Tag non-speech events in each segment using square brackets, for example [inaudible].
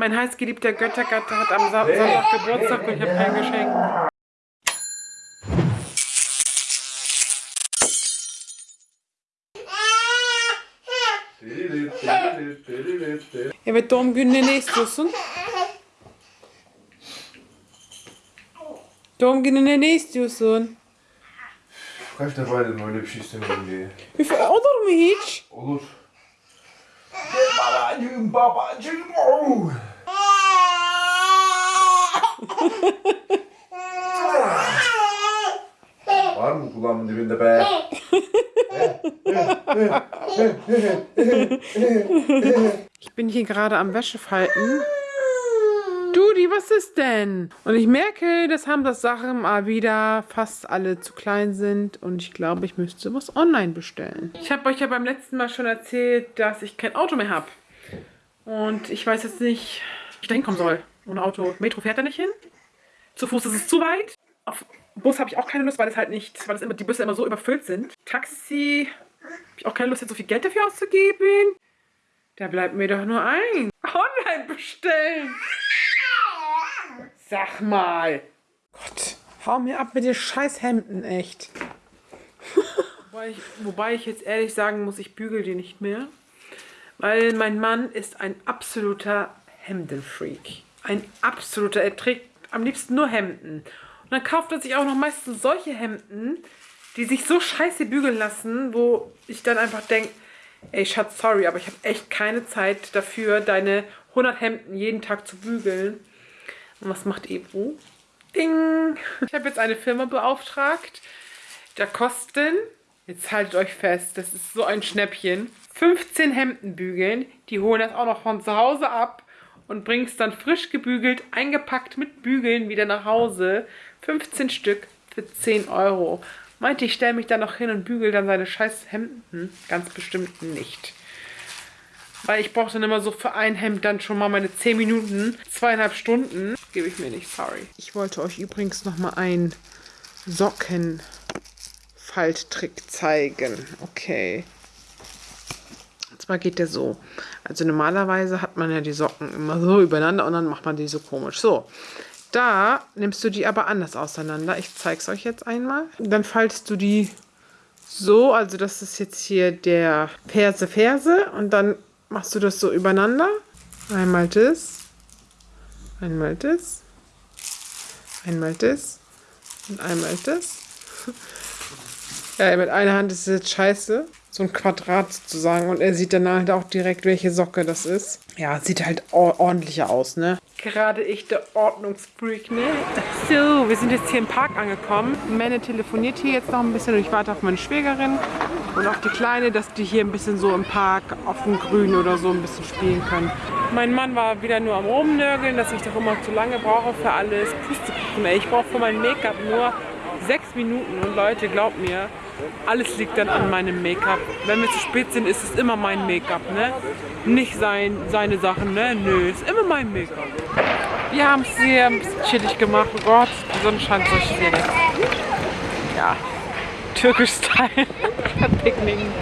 Mein heißgeliebter Göttergatte hat am Sa Sonntag Geburtstag und ich habe kein Geschenk. Evet doğum gününe ne istiyorsun? Doğum gününe ne istiyorsun? Kaç defa dedim öyle bir şey istemiyorum diye. Üf, olur mu hiç? Olur. Babacığım babacığım. Oh. Var mı dibinde be? Ich bin hier gerade am Wäschefalten. Dudi, was ist denn? Und ich merke, dass Hamzas Sachen mal wieder fast alle zu klein sind. Und ich glaube, ich müsste was online bestellen. Ich habe euch ja beim letzten Mal schon erzählt, dass ich kein Auto mehr habe. Und ich weiß jetzt nicht, wie ich da hinkommen soll. Ohne Auto. Metro fährt da nicht hin. Zu Fuß ist es zu weit. Auf Bus habe ich auch keine Lust, weil es halt nicht, weil es immer, die Busse immer so überfüllt sind. Taxi habe ich auch keine Lust, jetzt so viel Geld dafür auszugeben. Da bleibt mir doch nur ein. Online bestellen. Sag mal. Gott, hau mir ab mit den scheiß Hemden, echt. wobei, ich, wobei ich jetzt ehrlich sagen muss, ich bügel die nicht mehr. Weil mein Mann ist ein absoluter Hemdenfreak. Ein absoluter, er trägt am liebsten nur Hemden. Und dann kauft er sich auch noch meistens solche Hemden, die sich so scheiße bügeln lassen, wo ich dann einfach denke, ey Schatz, sorry, aber ich habe echt keine Zeit dafür, deine 100 Hemden jeden Tag zu bügeln. Und was macht Ebru? Ding! Ich habe jetzt eine Firma beauftragt. Da kosten, jetzt haltet euch fest, das ist so ein Schnäppchen, 15 Hemden bügeln. Die holen das auch noch von zu Hause ab und bringen es dann frisch gebügelt, eingepackt mit Bügeln wieder nach Hause. 15 Stück für 10 Euro. Meinte, ich stelle mich da noch hin und bügel dann seine scheiß Hemden? Ganz bestimmt nicht. Weil ich brauche dann immer so für ein Hemd dann schon mal meine 10 Minuten, zweieinhalb Stunden. Gebe ich mir nicht, sorry. Ich wollte euch übrigens noch mal einen Sockenfalttrick zeigen. Okay. Zwar geht der so. Also normalerweise hat man ja die Socken immer so übereinander und dann macht man die so komisch. So, da nimmst du die aber anders auseinander. Ich zeige es euch jetzt einmal. Dann faltest du die so, also das ist jetzt hier der Ferse Ferse und dann machst du das so übereinander. Einmal das, einmal das, einmal das und einmal das. [laughs] ja, mit einer Hand ist es jetzt scheiße. So ein Quadrat sozusagen. Und er sieht dann halt auch direkt, welche Socke das ist. Ja, sieht halt ordentlicher aus, ne? Gerade ich, der Ordnungsfreak, ne? So, wir sind jetzt hier im Park angekommen. Menne telefoniert hier jetzt noch ein bisschen und ich warte auf meine Schwägerin und auf die Kleine, dass die hier ein bisschen so im Park auf dem Grün oder so ein bisschen spielen können. Mein Mann war wieder nur am Rumnörgeln, dass ich doch immer zu lange brauche für alles. Pustekuchen, ey. Ich brauche für mein Make-up nur sechs Minuten und Leute, glaubt mir, alles liegt dann an meinem Make-up. Wenn wir zu spät sind, ist es immer mein Make-up, ne? Nicht sein, seine Sachen, ne? Nö, ist immer mein Make-up. Wir haben es hier ein bisschen chillig gemacht. Oh Gott, die Sonne scheint so schwierig. Ja, türkisch-Style. [laughs] Picknicken.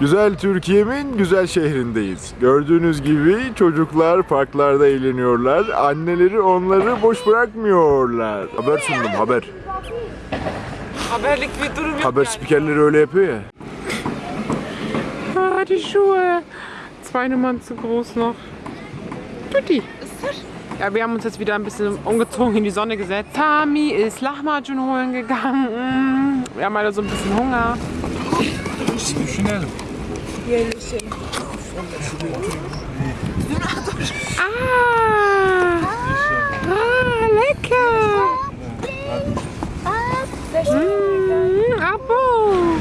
Güzel Türkiye'min güzel şehrindeyiz. Gördüğünüz gibi çocuklar parklarda eğleniyorlar. Anneleri onları boş bırakmıyorlar. Haber sundum haber. Haberlik bir durum yok Haber yani. spikerleri öyle yapıyor ya. Ah, die Schuhe. Zwei Nummern zu groß noch. Tutti. Ja, wir haben uns jetzt wieder ein bisschen umgezogen in die Sonne gesetzt. Tami ist Lahmacun holen gegangen. [laughs] Wir haben alle so ein bisschen Hunger. Düşünelim. Ah, ah lecker. Mm, Abo.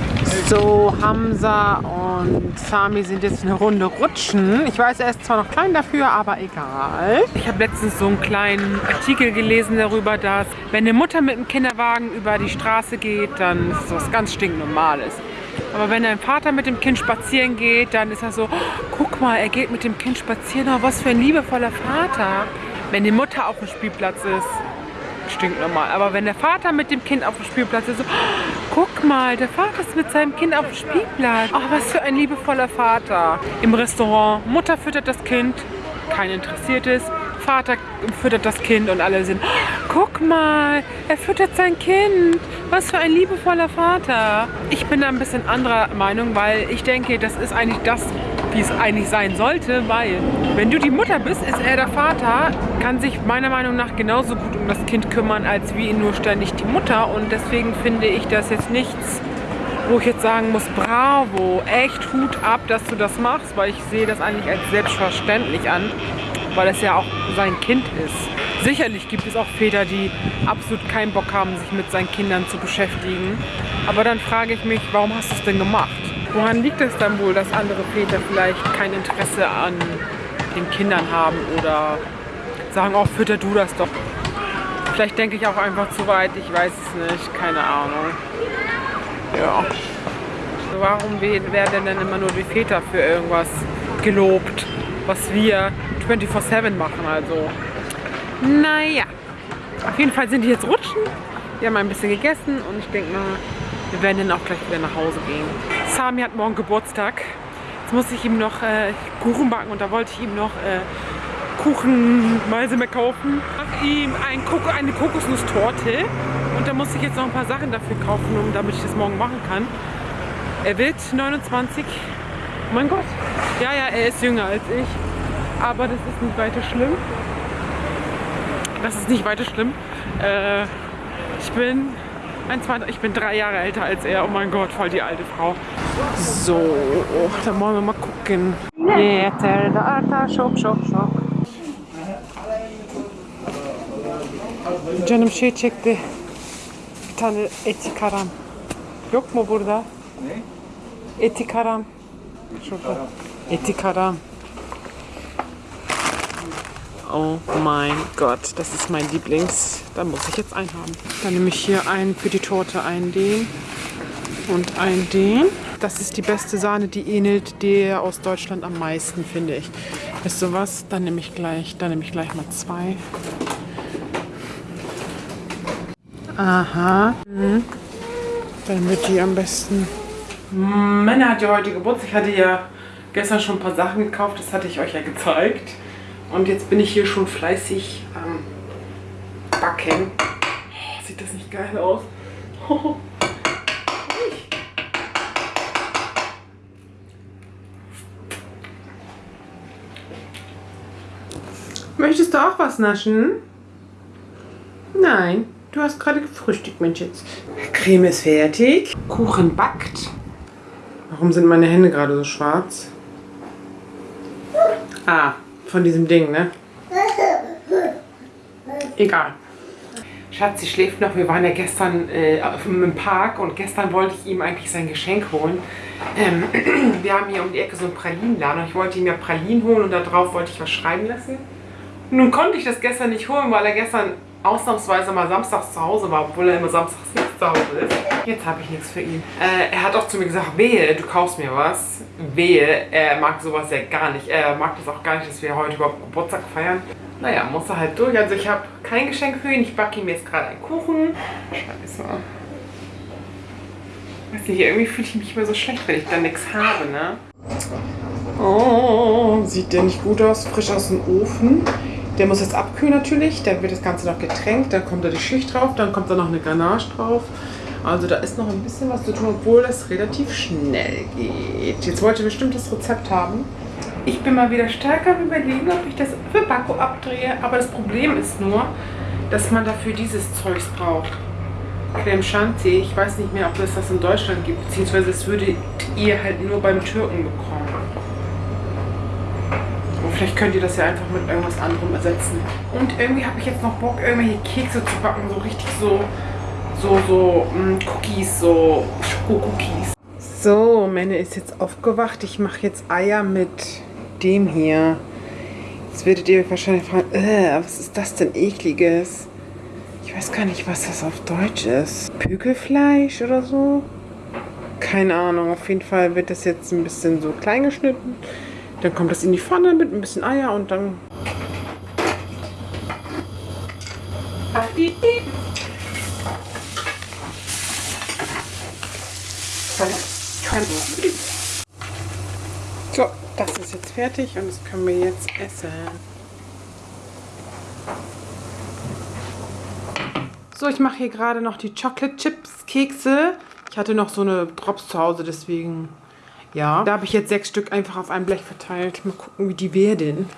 So, Hamza und Sami sind jetzt eine Runde rutschen. Ich weiß, er ist zwar noch klein dafür, aber egal. Ich habe letztens so einen kleinen Artikel gelesen darüber, dass wenn eine Mutter mit einem Kinderwagen über die Straße geht, dann ist das was ganz stinknormales. Aber wenn ein Vater mit dem Kind spazieren geht, dann ist er so, oh, guck mal, er geht mit dem Kind spazieren, oh, was für ein liebevoller Vater. Wenn die Mutter auf dem Spielplatz ist, stinknormal. Aber wenn der Vater mit dem Kind auf dem Spielplatz ist, so, oh, guck mal, der Vater ist mit seinem Kind auf dem Spielplatz. Ach, was für ein liebevoller Vater. Im Restaurant, Mutter füttert das Kind, kein Interessiertes. Vater füttert das Kind und alle sind, oh, guck mal, er füttert sein Kind. Was für ein liebevoller Vater. Ich bin da ein bisschen anderer Meinung, weil ich denke, das ist eigentlich das, wie es eigentlich sein sollte, weil wenn du die Mutter bist, ist er der Vater, kann sich meiner Meinung nach genauso gut um das Kind kümmern, als wie nur ständig die Mutter. Und deswegen finde ich das jetzt nichts, wo ich jetzt sagen muss, bravo, echt Hut ab, dass du das machst, weil ich sehe das eigentlich als selbstverständlich an weil es ja auch sein Kind ist. Sicherlich gibt es auch Väter, die absolut keinen Bock haben, sich mit seinen Kindern zu beschäftigen. Aber dann frage ich mich, warum hast du es denn gemacht? Woran liegt es dann wohl, dass andere Väter vielleicht kein Interesse an den Kindern haben oder sagen, oh, fütter du das doch. Vielleicht denke ich auch einfach zu weit, ich weiß es nicht, keine Ahnung. Ja. Warum werden denn immer nur die Väter für irgendwas gelobt, was wir 24-7 machen. Also, naja. Auf jeden Fall sind die jetzt rutschen. Wir haben ein bisschen gegessen und ich denke mal, wir werden dann auch gleich wieder nach Hause gehen. Sami hat morgen Geburtstag. Jetzt muss ich ihm noch äh, Kuchen backen und da wollte ich ihm noch äh, Kuchenmeise mehr kaufen. Mach ihm ein Koko, eine Kokosnusstorte und da muss ich jetzt noch ein paar Sachen dafür kaufen, um, damit ich das morgen machen kann. Er wird 29. Oh mein Gott. Ja, ja, er ist jünger als ich aber das ist nicht weiter schlimm. Das ist nicht weiter schlimm. Äh, ich bin ein, zwei, ich bin drei Jahre älter als er. Oh mein Gott, voll die alte Frau. So, dann wollen wir mal gucken. Da şok şok şok. Canım şey çekti. Bir tane eti karam. Yok mu burada? Ne? Eti karam. Şurada. Eti karam. Oh mein Gott, das ist mein Lieblings. Da muss ich jetzt einen haben. Dann nehme ich hier einen für die Torte, einen den und einen den. Das ist die beste Sahne, die ähnelt der aus Deutschland am meisten, finde ich. Wisst ihr was? Dann nehme ich gleich, dann nehme ich gleich mal zwei. Aha. Mhm. Dann wird die am besten. Männer hat ja heute Geburtstag. Ich hatte ja gestern schon ein paar Sachen gekauft. Das hatte ich euch ja gezeigt. Und jetzt bin ich hier schon fleißig am Backen. Oh, sieht das nicht geil aus? Möchtest du auch was naschen? Nein, du hast gerade gefrühstückt, Mensch jetzt. Creme ist fertig. Kuchen backt. Warum sind meine Hände gerade so schwarz? Ah, von diesem Ding, ne? Egal. Schatz, sie schläft noch. Wir waren ja gestern äh, im Park und gestern wollte ich ihm eigentlich sein Geschenk holen. Ähm, [clears throat] wir haben hier um die Ecke so einen Pralinenladen und ich wollte ihm ja Pralinen holen und da drauf wollte ich was schreiben lassen. nun konnte ich das gestern nicht holen, weil er gestern ausnahmsweise mal samstags zu Hause war, obwohl er immer samstags nicht zu Hause ist. Jetzt habe ich nichts für ihn. Äh, er hat auch zu mir gesagt, wehe, du kaufst mir was. Wehe, er mag sowas ja gar nicht. Er mag das auch gar nicht, dass wir heute überhaupt Geburtstag feiern. Naja, muss er halt durch. Also ich habe kein Geschenk für ihn. Ich backe ihm jetzt gerade einen Kuchen. Scheiße. Weiß nicht, irgendwie fühle ich mich immer so schlecht, wenn ich dann nichts habe, ne? Oh, sieht der nicht gut aus? Frisch aus dem Ofen. Der muss jetzt abkühlen natürlich, dann wird das Ganze noch getränkt, dann kommt da die Schicht drauf, dann kommt da noch eine Ganache drauf. Also da ist noch ein bisschen was zu tun, obwohl das relativ schnell geht. Jetzt wollte ich bestimmt das Rezept haben. Ich bin mal wieder stärker am überlegen, ob ich das für Backo abdrehe. Aber das Problem ist nur, dass man dafür dieses Zeugs braucht. Creme Chantilly. Ich weiß nicht mehr, ob es das in Deutschland gibt. Beziehungsweise es würdet ihr halt nur beim Türken bekommen. Vielleicht könnt ihr das ja einfach mit irgendwas anderem ersetzen. Und irgendwie habe ich jetzt noch Bock, irgendwelche Kekse zu backen. So richtig so, so, so mh, mm, Cookies, so Schoko-Cookies. So, Menne ist jetzt aufgewacht. Ich mache jetzt Eier mit dem hier. Jetzt werdet ihr wahrscheinlich fragen, äh, was ist das denn ekliges? Ich weiß gar nicht, was das auf Deutsch ist. Pökelfleisch oder so? Keine Ahnung. Auf jeden Fall wird das jetzt ein bisschen so klein geschnitten. Dann kommt das in die Pfanne mit ein bisschen Eier und dann So, das ist jetzt fertig und das können wir jetzt essen. So, ich mache hier gerade noch die Chocolate Chips Kekse. Ich hatte noch so eine Drops zu Hause, deswegen, ja. Da habe ich jetzt sechs Stück einfach auf ein Blech verteilt. Mal gucken, wie die werden.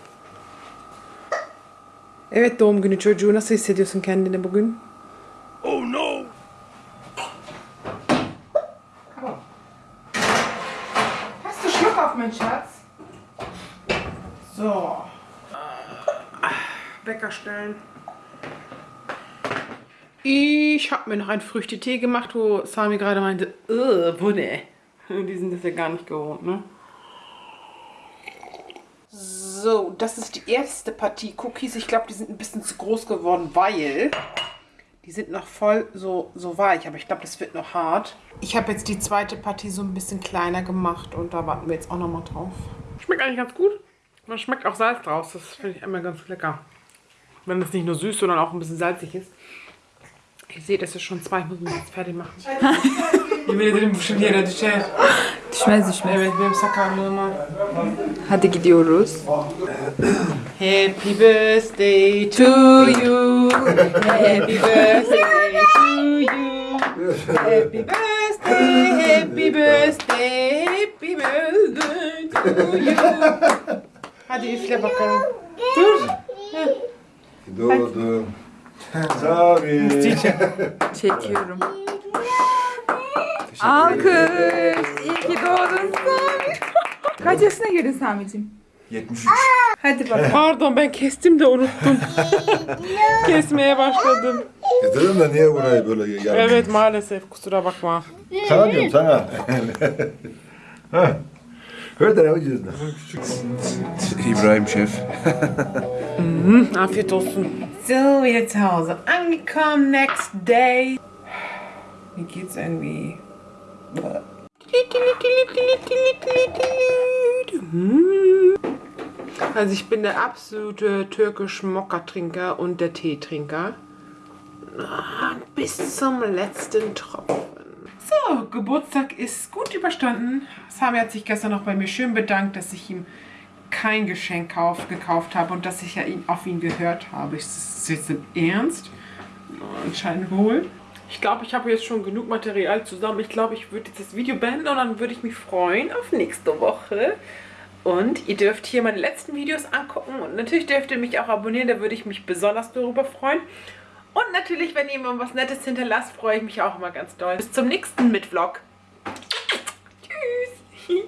Evet doğum günü çocuğu nasıl hissediyorsun kendini bugün? Oh no! Hast du Schluck auf, mein Schatz? So. Wecker stellen. Ich habe mir noch einen Früchtetee gemacht, wo Sami gerade meinte, äh, Bunne. [laughs] Die sind das ja gar nicht gewohnt, ne? So, das ist die erste Partie Cookies. Ich glaube, die sind ein bisschen zu groß geworden, weil die sind noch voll so, so weich. Aber ich glaube, das wird noch hart. Ich habe jetzt die zweite Partie so ein bisschen kleiner gemacht und da warten wir jetzt auch noch mal drauf. Schmeckt eigentlich ganz gut. Man schmeckt auch Salz draus. Das finde ich immer ganz lecker. Wenn es nicht nur süß, sondern auch ein bisschen salzig ist. Ihr seht, es ist schon zwei. Ich muss mich jetzt fertig machen. [laughs] [laughs] Yemin ederim bu şimdi yere düşer. Düşmez düşmez. Evet benim sakarlığıma. Hadi gidiyoruz. Happy birthday to you. Happy birthday to you. Happy birthday, happy birthday, happy birthday to you. Hadi üfle bakalım. Dur. Doğdum. Tabii. Çekiyorum. Alkış. İyi ki doğdun Sami. [laughs] Kaç yaşına girdin Sami'cim? 73. Hadi bakalım. Pardon ben kestim de unuttum. [laughs] Kesmeye başladım. Getirin de niye burayı böyle yarım? Evet maalesef kusura bakma. Sana diyorum sana. ha. Her tarafı cüzdan. İbrahim Şef. Afiyet olsun. So, wieder zu Hause angekommen, next day. Mir geht's irgendwie. Also ich bin der absolute türkische Mokka-Trinker und der Teetrinker. Ah, Bis zum letzten Tropfen. So, Geburtstag ist gut überstanden. Sami hat sich gestern noch bei mir schön bedankt, dass ich ihm kein Geschenk kauf, gekauft habe und dass ich ja ihn, auf ihn gehört habe. Ist das jetzt im Ernst? Anscheinend wohl. Ich glaube, ich habe jetzt schon genug Material zusammen. Ich glaube, ich würde jetzt das Video beenden und dann würde ich mich freuen auf nächste Woche. Und ihr dürft hier meine letzten Videos angucken und natürlich dürft ihr mich auch abonnieren, da würde ich mich besonders darüber freuen. Und natürlich, wenn ihr mir was Nettes hinterlasst, freue ich mich auch immer ganz doll. Bis zum nächsten Mitvlog. Tschüss. [laughs]